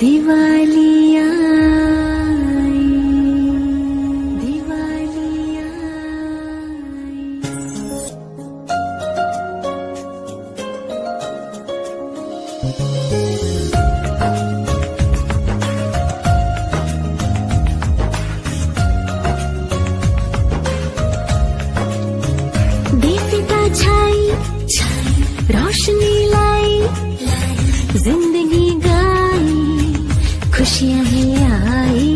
दिवालिया दिवालिया ज़िंदगी गाई खुशियाँ ही आई।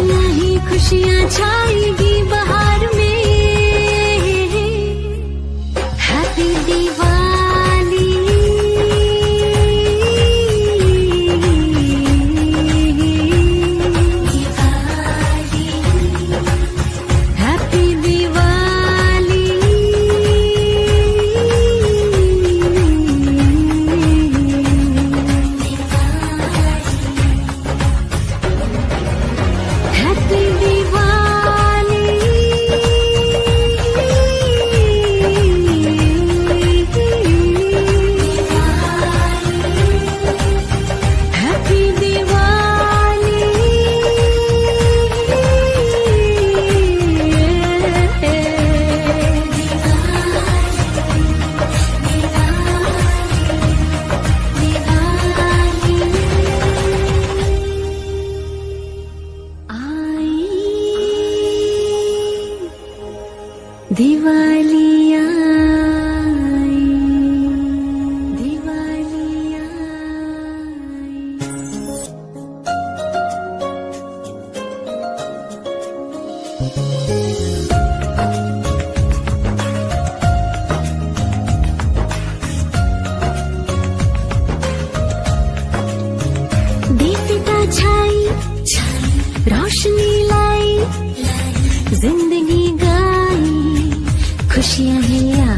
खुशियाँ ही खुशियाँ छाएगी बाहर में। দিওয়ালিয়া ছাই রোশনি লাই জিন্দগি खुशियाँ हैं